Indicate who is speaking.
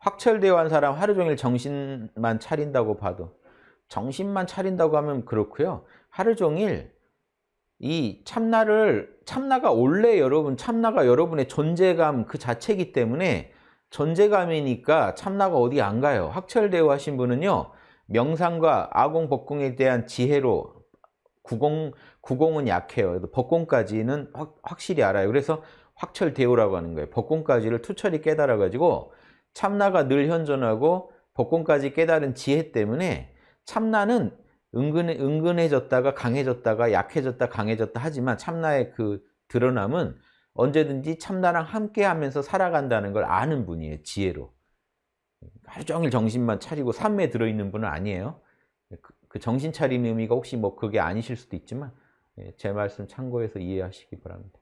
Speaker 1: 확철대오한 사람 하루 종일 정신만 차린다고 봐도 정신만 차린다고 하면 그렇고요. 하루 종일 이 참나를 참나가 원래 여러분 참나가 여러분의 존재감 그 자체이기 때문에 존재감이니까 참나가 어디 안 가요. 확철대오 하신 분은요. 명상과 아공 법공에 대한 지혜로 구공 구공은 약해요. 법공까지는 확, 확실히 알아요. 그래서 확철대오라고 하는 거예요. 법공까지를 투철히 깨달아 가지고 참나가 늘 현존하고 법공까지 깨달은 지혜 때문에 참나는 은근, 은근해졌다가 강해졌다가 약해졌다 강해졌다 하지만 참나의 그 드러남은 언제든지 참나랑 함께 하면서 살아간다는 걸 아는 분이에요. 지혜로. 하루 종일 정신만 차리고 삶에 들어있는 분은 아니에요. 그, 그 정신 차리는 의미가 혹시 뭐 그게 아니실 수도 있지만 예, 제 말씀 참고해서 이해하시기 바랍니다.